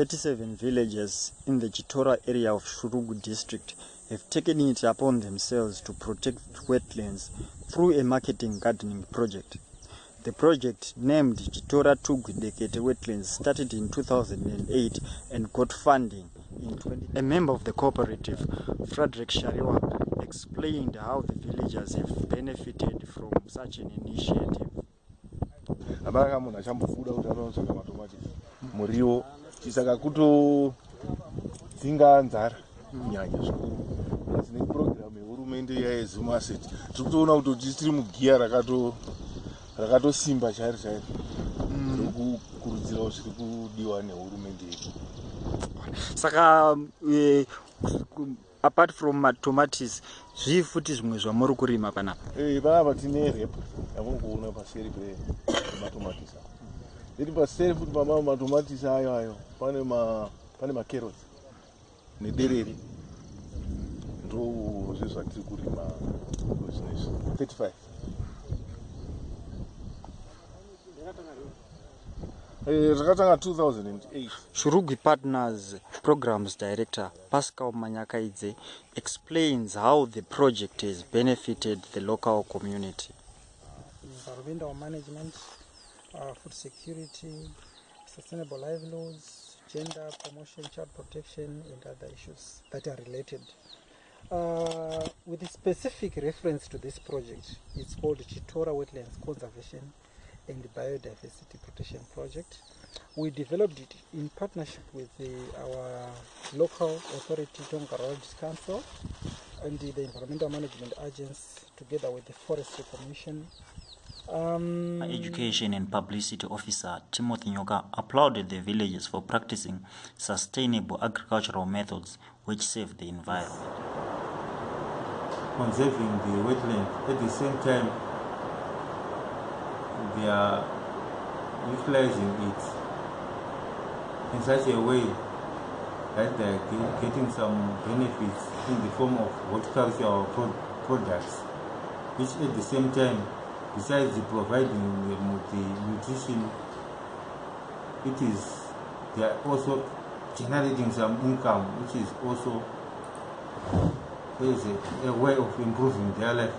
37 villages in the Chitora area of Shurugwi district have taken it upon themselves to protect wetlands through a marketing gardening project. The project, named Chitora Tugudekete Wetlands, started in 2008 and got funding in 20. A member of the cooperative, Frederick Shariwa, explained how the villagers have benefited from such an initiative. Hapana munhu achambofuda kuti anotsvaga matomati muriwo saka kutodzinga nzara. Kunyanya zvikuru. Asi nepurogiramu yehurumende yayezumaset tiri kutoona kuti tiri mugiya rakato rakatosimba chairo chairo rokukurudzirawo zviri kudiwa nehurumende yedu. Saka uh, apart from matomatis zvii futi zvimwe zvamuri kurima panapa Eh, panapa tine repo yamuri kuona paseri pematomatisi ayo iri paseri futi pamama matomatisi ayo ayo. Pane ma pane macarrots nederere ndo zvezvatiri kurima zvinezvi 35 Eh, zvakatanga 2008 shurugwi partners programs director pascal manyakaidze explains how the project has benefited the local community food security, sustainable livelihoods, gender promotion, child protection, and other issues that are related. Uh, with a specific reference to this project, it's called Chitora Wetlands Conservation and Biodiversity Protection Project. We developed it in partnership with the, our local authority, Tonga Roads Council, and the, the Environmental Management Agency, together with the Forestry Commission, um, Education and Publicity Officer Timothy Nyoka applauded the villagers for practicing sustainable agricultural methods which save the environment. conserving the wetland. At the same time, they are utilizing it in such a way that they are getting some benefits in the form of horticultural pro- products, which at the same time, besides the providing the nutrition, it is they are also generating some income, which is also is a, a way of improving their life